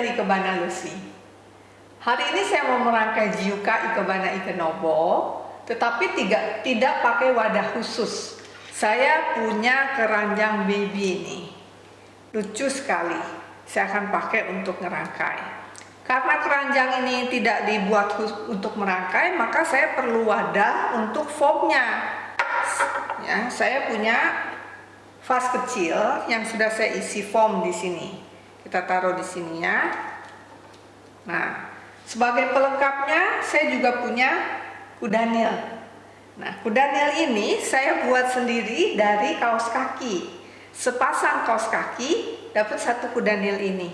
Ikebana Lucy. Hari ini saya mau merangkai Jiuka Ikebana Ikenobo, tetapi tidak, tidak pakai wadah khusus. Saya punya keranjang baby ini. Lucu sekali. Saya akan pakai untuk ngerangkai. Karena keranjang ini tidak dibuat untuk merangkai, maka saya perlu wadah untuk foamnya. Ya, saya punya vas kecil yang sudah saya isi foam di sini. Kita taruh di sini ya. Nah, sebagai pelengkapnya saya juga punya kudanil. Nah, kudanil ini saya buat sendiri dari kaos kaki. Sepasang kaos kaki dapat satu kudanil ini.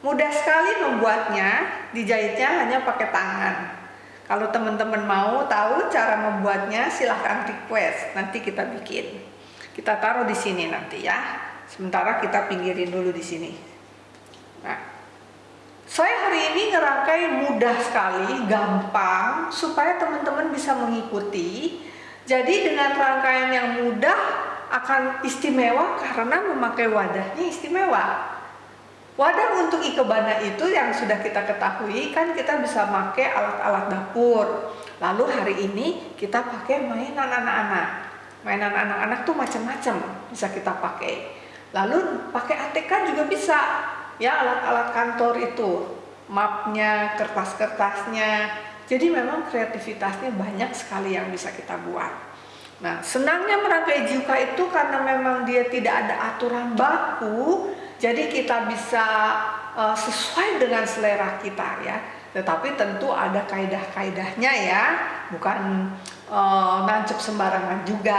Mudah sekali membuatnya, dijahitnya hanya pakai tangan. Kalau teman-teman mau tahu cara membuatnya, silahkan request, nanti kita bikin. Kita taruh di sini nanti ya. Sementara kita pinggirin dulu di sini. Nah, saya hari ini ngerangkai mudah sekali, gampang, supaya teman-teman bisa mengikuti. Jadi dengan rangkaian yang mudah akan istimewa karena memakai wadahnya istimewa. Wadah untuk ikebana itu yang sudah kita ketahui kan kita bisa pakai alat-alat dapur. Lalu hari ini kita pakai mainan anak-anak. Mainan anak-anak tuh macam-macam bisa kita pakai. Lalu pakai ATK juga bisa ya alat-alat kantor itu mapnya kertas-kertasnya. Jadi memang kreativitasnya banyak sekali yang bisa kita buat. Nah senangnya merangkai juka itu karena memang dia tidak ada aturan baku jadi kita bisa uh, sesuai dengan selera kita ya. Tetapi tentu ada kaidah-kaidahnya ya. Bukan uh, nancep sembarangan juga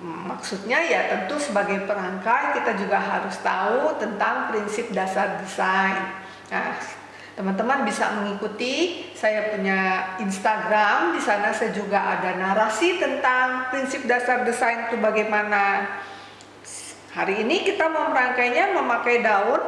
Maksudnya ya tentu sebagai perangkai kita juga harus tahu tentang prinsip dasar desain. Nah, teman-teman bisa mengikuti saya punya Instagram di sana saya juga ada narasi tentang prinsip dasar desain itu bagaimana. Hari ini kita mau merangkainya memakai daun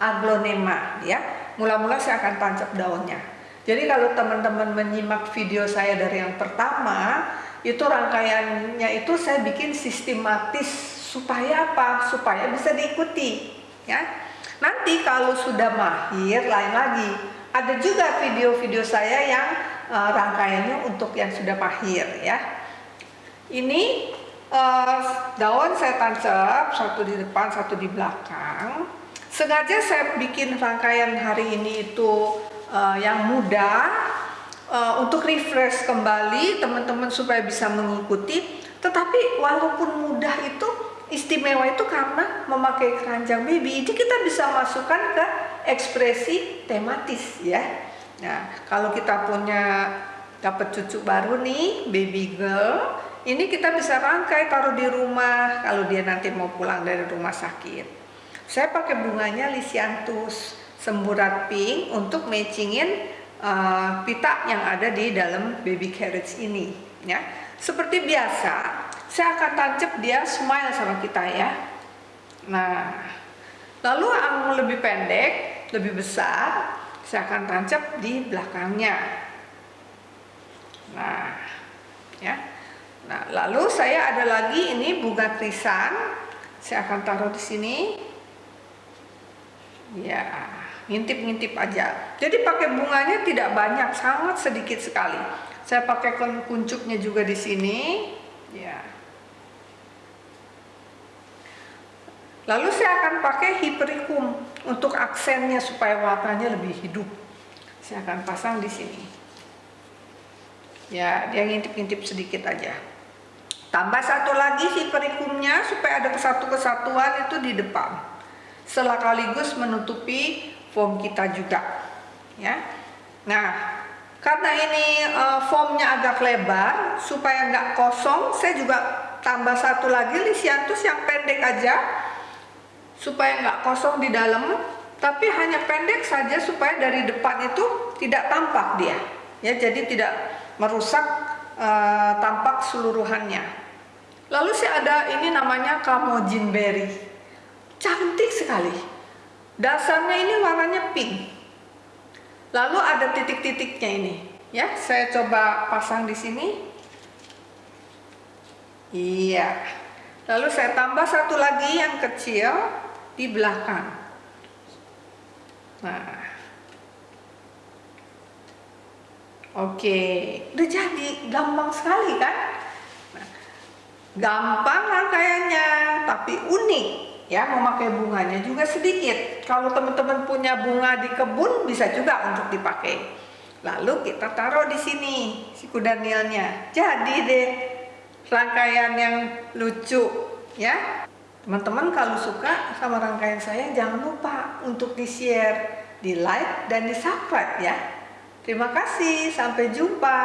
aglonema ya. Mula-mula saya akan tancap daunnya. Jadi kalau teman-teman menyimak video saya dari yang pertama, itu rangkaiannya itu saya bikin sistematis supaya apa? Supaya bisa diikuti ya. Nanti kalau sudah mahir lain lagi. Ada juga video-video saya yang uh, rangkaiannya untuk yang sudah mahir ya. Ini uh, daun saya tancap satu di depan, satu di belakang. Sengaja saya bikin rangkaian hari ini itu uh, yang mudah uh, untuk refresh kembali teman-teman supaya bisa mengikuti. Tetapi walaupun mudah itu istimewa itu karena memakai keranjang baby. Jadi kita bisa masukkan ke ekspresi tematis ya. Nah kalau kita punya dapat cucu baru nih baby girl ini kita bisa rangkai taruh di rumah kalau dia nanti mau pulang dari rumah sakit. Saya pakai bunganya lisianthus semburat pink untuk matchingin uh, pita yang ada di dalam baby carriage ini ya. Seperti biasa saya akan tancap dia smile sama kita ya. Nah lalu yang lebih pendek lebih besar saya akan tancap di belakangnya. Nah ya. Nah lalu saya ada lagi ini bunga krisan saya akan taruh di sini. Ya ngintip-ngintip aja. Jadi pakai bunganya tidak banyak, sangat sedikit sekali. Saya pakai kuncupnya juga di sini. Ya. Lalu saya akan pakai hipericum untuk aksennya supaya warnanya lebih hidup. Saya akan pasang di sini. Ya, dia ngintip-ngintip sedikit aja. Tambah satu lagi hipericumnya supaya ada kesatu kesatuan itu di depan. Sekaligus menutupi form kita juga ya. Nah karena ini uh, formnya agak lebar supaya nggak kosong saya juga tambah satu lagi lisiantus yang pendek aja supaya nggak kosong di dalam tapi hanya pendek saja supaya dari depan itu tidak tampak dia ya. Jadi tidak merusak uh, tampak seluruhannya. Lalu sih ada ini namanya kamojin berry. Cantik sekali Dasarnya ini warnanya pink. Lalu ada titik-titiknya ini. Ya, saya coba pasang di sini. Iya. Lalu saya tambah satu lagi yang kecil di belakang. Nah, oke, udah jadi, gampang sekali kan? Nah, gampang rangkaiannya, tapi unik ya memakai bunganya juga sedikit. Kalau teman-teman punya bunga di kebun bisa juga untuk dipakai. Lalu kita taruh di sini si kuda nilnya. Jadi deh rangkaian yang lucu ya. Teman-teman kalau suka sama rangkaian saya jangan lupa untuk di-share, di-like dan di-subscribe ya. Terima kasih, sampai jumpa.